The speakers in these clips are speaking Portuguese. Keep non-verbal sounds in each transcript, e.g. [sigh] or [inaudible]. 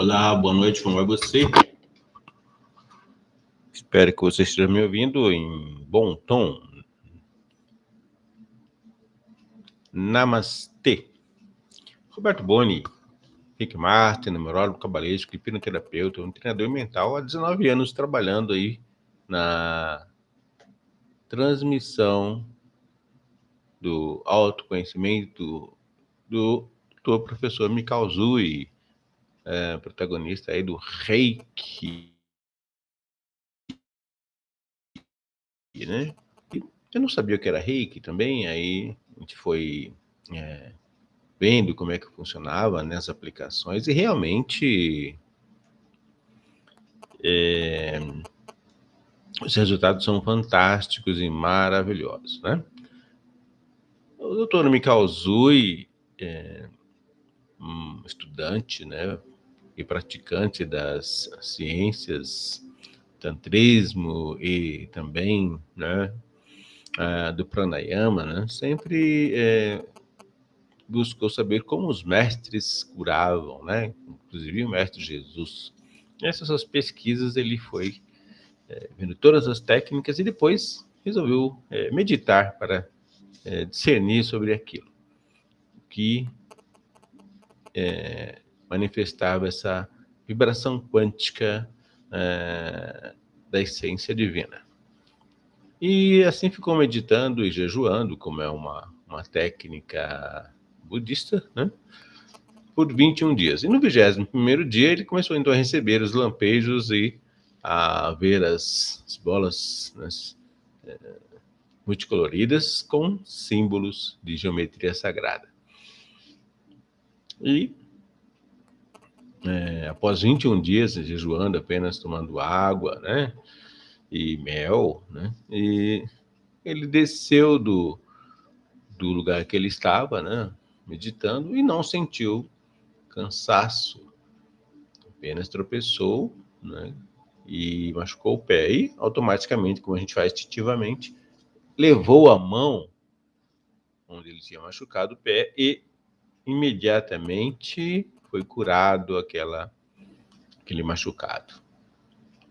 Olá, boa noite, como vai você? Espero que você esteja me ouvindo em bom tom. Namastê. Roberto Boni, Rick Martin, numerólogo cabalístico, hipnoterapeuta, um treinador mental há 19 anos trabalhando aí na transmissão do autoconhecimento do, do professor Mikao Zui, é, protagonista aí do Reiki. Né? eu não sabia que era Reiki também, aí a gente foi é, vendo como é que funcionava nessas aplicações e realmente é, os resultados são fantásticos e maravilhosos, né? O doutor Mikao Zui, é, um estudante, né, e praticante das ciências, tantrismo e também, né, do pranayama, né, sempre é, buscou saber como os mestres curavam, né, inclusive o mestre Jesus. Nessas suas pesquisas ele foi é, vendo todas as técnicas e depois resolveu é, meditar para é, discernir sobre aquilo que é, manifestava essa vibração quântica é, da essência divina. E assim ficou meditando e jejuando, como é uma, uma técnica budista, né? por 21 dias. E no 21 dia ele começou então a receber os lampejos e a ver as, as bolas é, multicoloridas com símbolos de geometria sagrada. E é, após 21 dias jejuando, apenas tomando água, né? E mel, né? E ele desceu do, do lugar que ele estava, né? Meditando e não sentiu cansaço. Apenas tropeçou, né? E machucou o pé. E automaticamente, como a gente faz instintivamente, levou a mão onde ele tinha machucado o pé e imediatamente foi curado aquela, aquele machucado.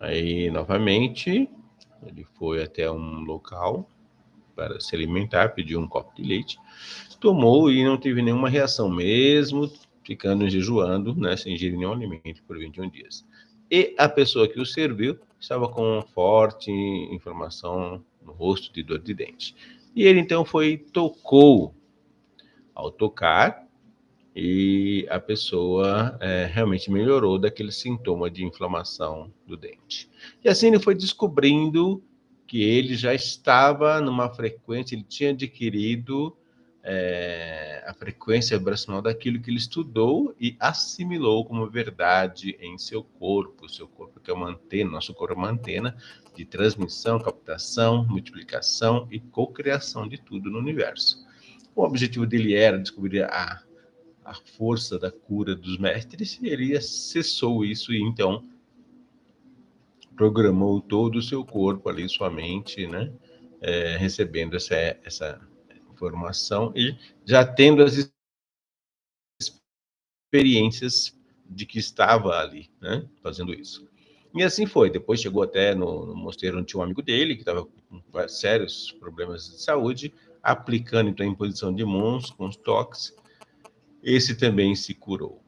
Aí, novamente, ele foi até um local para se alimentar, pediu um copo de leite, tomou e não teve nenhuma reação, mesmo ficando jejuando, né, sem ingerir nenhum alimento por 21 dias. E a pessoa que o serviu estava com forte inflamação no rosto de dor de dente. E ele então foi tocou. Ao tocar, e a pessoa é, realmente melhorou daquele sintoma de inflamação do dente. E assim ele foi descobrindo que ele já estava numa frequência, ele tinha adquirido é, a frequência vibracional daquilo que ele estudou e assimilou como verdade em seu corpo. Seu corpo que é uma antena, nosso corpo é uma antena de transmissão, captação, multiplicação e cocriação de tudo no universo. O objetivo dele era descobrir a a força da cura dos mestres, ele acessou isso e então programou todo o seu corpo ali, sua mente, né? É, recebendo essa, essa informação e já tendo as experiências de que estava ali, né? Fazendo isso. E assim foi. Depois chegou até no, no mosteiro onde tinha um amigo dele que estava com sérios problemas de saúde, aplicando então a imposição de mãos com os toques esse também se curou.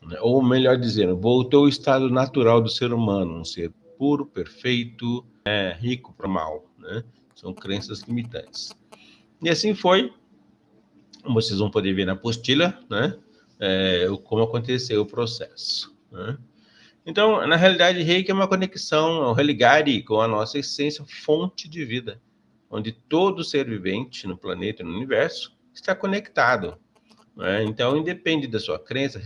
Né? Ou melhor dizendo, voltou ao estado natural do ser humano, um ser puro, perfeito, é, rico para mal. Né? São crenças limitantes. E assim foi. Vocês vão poder ver na apostila, né? É, como aconteceu o processo. Né? Então, na realidade, reiki é uma conexão, é um religare com a nossa essência, fonte de vida, onde todo ser vivente no planeta e no universo está conectado. Né? Então, independe da sua crença,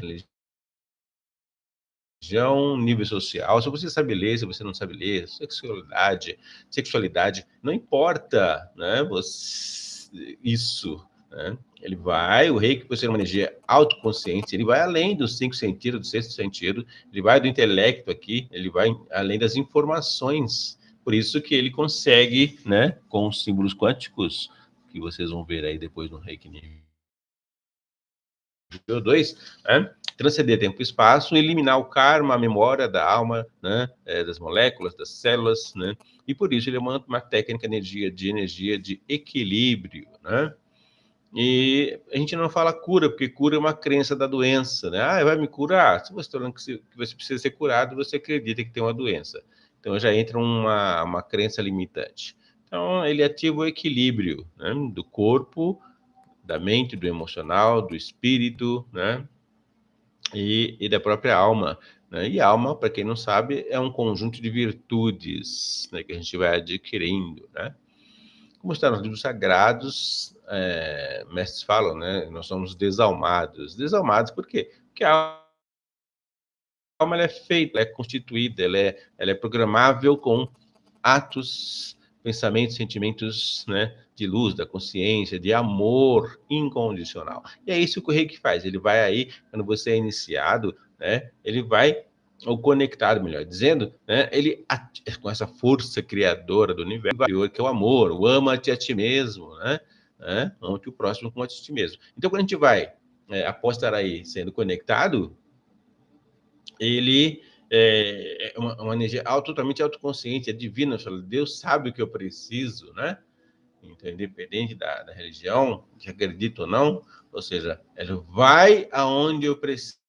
religião, nível social, se você sabe ler, se você não sabe ler, sexualidade, sexualidade, não importa, né? Você, isso, né? Ele vai, o reiki, por ser uma energia autoconsciente, ele vai além dos cinco sentidos, do sexto sentido, ele vai do intelecto aqui, ele vai além das informações. Por isso que ele consegue, né, com os símbolos quânticos, que vocês vão ver aí depois no reiki nível 2, né? transcender tempo e espaço, eliminar o karma, a memória da alma, né, é, das moléculas, das células, né, e por isso ele é uma, uma técnica de energia, de energia de equilíbrio, né, e a gente não fala cura, porque cura é uma crença da doença, né? Ah, vai me curar? Se você está falando que você precisa ser curado, você acredita que tem uma doença. Então já entra uma, uma crença limitante. Então ele ativa o equilíbrio né? do corpo, da mente, do emocional, do espírito, né? E, e da própria alma. Né? E alma, para quem não sabe, é um conjunto de virtudes né? que a gente vai adquirindo, né? Como está nos livros sagrados, é, mestres falam, né? Nós somos desalmados. Desalmados por quê? Porque a alma é feita, ela é constituída, ela é, ela é programável com atos, pensamentos, sentimentos, né? De luz, da consciência, de amor incondicional. E é isso que o reiki faz. Ele vai aí, quando você é iniciado, né? Ele vai ou conectado, melhor dizendo, né, ele com essa força criadora do universo, que é o amor, o ama-te a ti mesmo, né? né? ante o próximo como a ti mesmo. Então, quando a gente vai, é, após estar aí sendo conectado, ele é, é uma, uma energia totalmente autoconsciente, é divina. Deus sabe o que eu preciso, né? Então, independente da, da religião, que acredito ou não, ou seja, ele vai aonde eu preciso.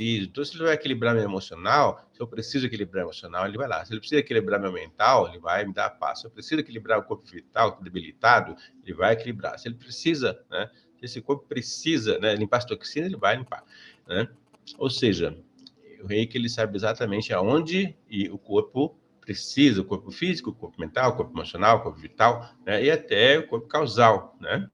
Então, se ele vai equilibrar meu emocional, se eu preciso equilibrar emocional, ele vai lá. Se ele precisa equilibrar meu mental, ele vai me dar paz. Se eu preciso equilibrar o corpo vital, debilitado, ele vai equilibrar. Se ele precisa, né? Se esse corpo precisa né, limpar as toxinas, ele vai limpar. Né? Ou seja, o reiki ele sabe exatamente aonde e o corpo precisa, o corpo físico, o corpo mental, o corpo emocional, o corpo vital, né? e até o corpo causal, né?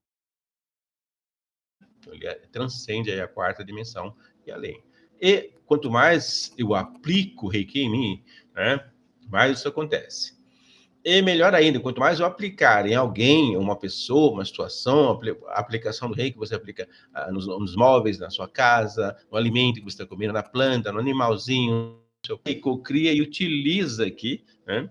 Ele transcende aí a quarta dimensão e além. E quanto mais eu aplico Reiki em mim, né, mais isso acontece. E melhor ainda, quanto mais eu aplicar em alguém, uma pessoa, uma situação, a aplicação do reiki que você aplica ah, nos, nos, móveis, na sua casa, no alimento que você está comendo, na planta, no animalzinho, seu reiki cria e utiliza aqui, né,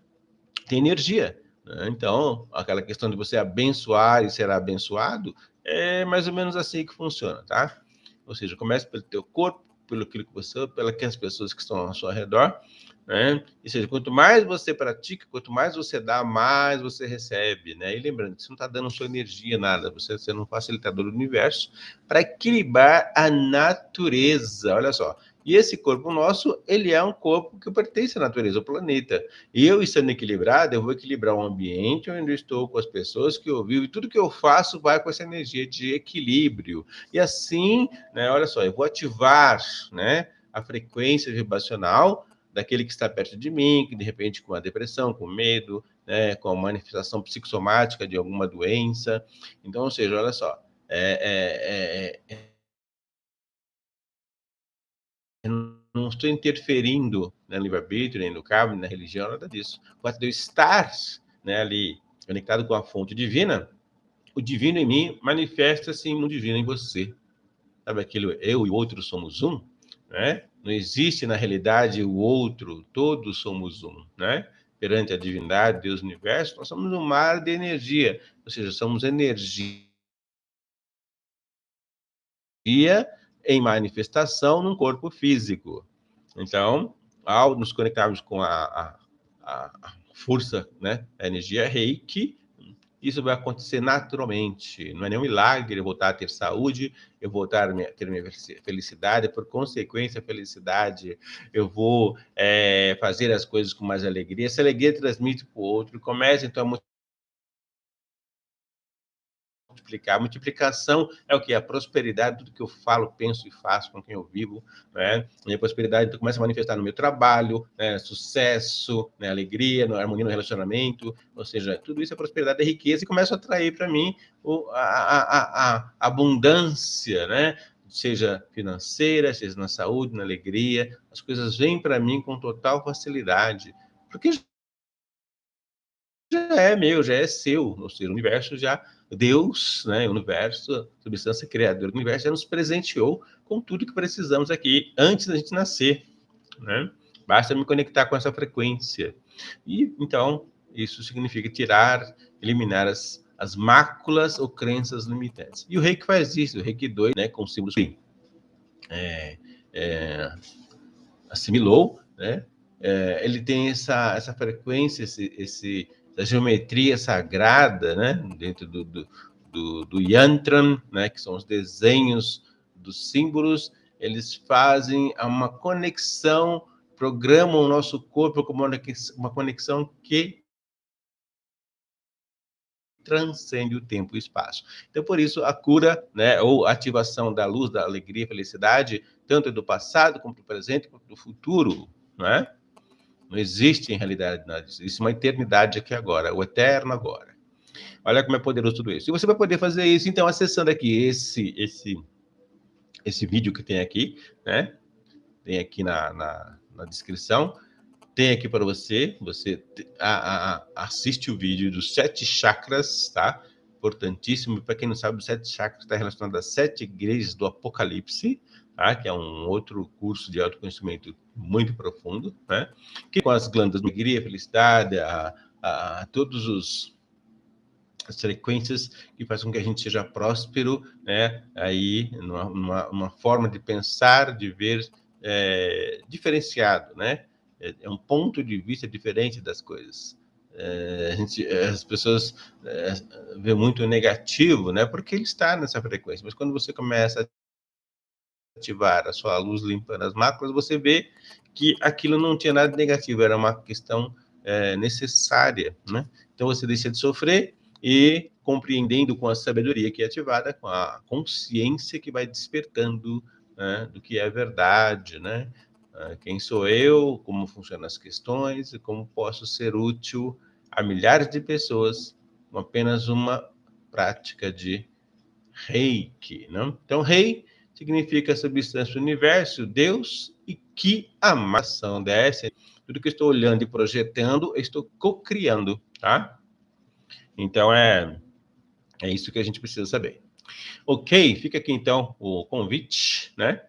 tem energia. Né? Então, aquela questão de você abençoar e ser abençoado, é mais ou menos assim que funciona, tá? Ou seja, começa pelo teu corpo, pelo que você, pelas pessoas que estão ao seu redor, né? Ou seja, quanto mais você pratica, quanto mais você dá, mais você recebe, né? E lembrando que você não está dando sua energia, nada, você sendo um facilitador do universo para equilibrar a natureza. Olha só, e esse corpo nosso, ele é um corpo que pertence à natureza, ao planeta. E eu, estando equilibrado, eu vou equilibrar o ambiente onde eu estou com as pessoas que eu vivo, e tudo que eu faço vai com essa energia de equilíbrio. E assim, né, olha só, eu vou ativar né, a frequência vibracional daquele que está perto de mim, que de repente com a depressão, com medo, né, com a manifestação psicossomática de alguma doença. Então, ou seja, olha só, é, é, é não estou interferindo no livre-arbítrio, nem no cargo, nem na religião, nada disso. O fato de eu estar né, ali conectado com a fonte divina, o divino em mim manifesta-se no divino em você. Sabe aquilo, eu e o outro somos um? Né? Não existe na realidade o outro, todos somos um, né? Perante a divindade, Deus, o universo, nós somos um mar de energia, ou seja, somos energia em manifestação num corpo físico. Então, ao nos conectarmos com a, a, a força, né, a energia reiki, isso vai acontecer naturalmente. Não é nenhum milagre eu voltar a ter saúde, eu voltar a ter minha felicidade, por consequência, felicidade, eu vou é, fazer as coisas com mais alegria. Essa alegria transmite para o outro, começa então a multiplicar. Multiplicação é o que? A prosperidade, tudo que eu falo, penso e faço com quem eu vivo, né? Minha prosperidade então, começa a manifestar no meu trabalho, né? sucesso, né? alegria, harmonia no relacionamento, ou seja, tudo isso é prosperidade, é riqueza e começa a atrair para mim o, a, a, a, abundância, né? Seja financeira, seja na saúde, na alegria, as coisas vêm para mim com total facilidade, porque já é meu, já é seu, ou seja, o universo já Deus, né, universo, substância criadora do universo, já nos presenteou com tudo que precisamos aqui antes da gente nascer, né? Basta me conectar com essa frequência. E então isso significa tirar, eliminar as, as máculas ou crenças limitantes. E o reiki faz isso, o reiki 2, né, com símbolos é, é, assimilou, né, é, ele tem essa, essa frequência, esse, esse, essa geometria sagrada, né, dentro do, do, do, do né, que são os desenhos dos símbolos, eles fazem uma conexão, programam o nosso corpo como uma conexão que transcende o tempo e o espaço. Então, por isso, a cura, né, ou ativação da luz, da alegria, felicidade, tanto do passado, como do presente, como do futuro, não é? Não existe, em realidade, nada disso. Existe uma eternidade aqui agora, o eterno agora. Olha como é poderoso tudo isso. E você vai poder fazer isso, então, acessando aqui esse, esse, esse vídeo que tem aqui, né? Tem aqui na, na, na descrição tem aqui para você, você a, a, assiste o vídeo dos sete chakras, tá? Importantíssimo, para quem não sabe, os sete chakras está relacionado às sete igrejas do Apocalipse, tá? que é um outro curso de autoconhecimento muito profundo, né? que com as glândulas de alegria, felicidade, a, a, todos os as frequências que fazem com que a gente seja próspero, né? Aí, numa, numa, numa forma de pensar, de ver é, diferenciado, né? É, é um ponto de vista diferente das coisas. É, gente, as pessoas é, vê muito negativo, né? Porque ele está nessa frequência. Mas quando você começa a ativar a sua luz limpando as máculas, você vê que aquilo não tinha nada negativo, era uma questão é, necessária, né? Então você deixa de sofrer e compreendendo com a sabedoria que é ativada, com a consciência que vai despertando né, do que é verdade, né? Ah, quem sou eu, como funcionam as questões e como posso ser útil a milhares de pessoas com apenas uma prática de reiki. Né? Então, rei significa substância do universo, Deus, e que amação dessa. Tudo que estou olhando e projetando, estou co-criando, tá? Então, é, é isso que a gente precisa saber. Ok, fica aqui então o convite, né?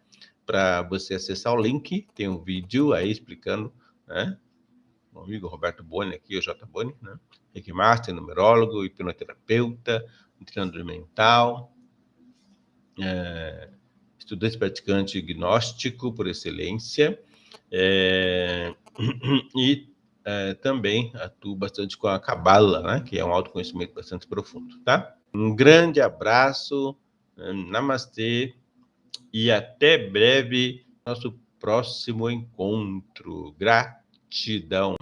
para você acessar o link, tem um vídeo aí explicando, né? Meu amigo Roberto Boni aqui, o J. Boni, né? Reiki Master, numerólogo, hipnoterapeuta, treinador mental, é, estudante praticante gnóstico por excelência, é, [clears throat] e é, também atuo bastante com a Cabala, né? Que é um autoconhecimento bastante profundo, tá? Um grande abraço, né? namastê, e até breve, nosso próximo encontro. Gratidão.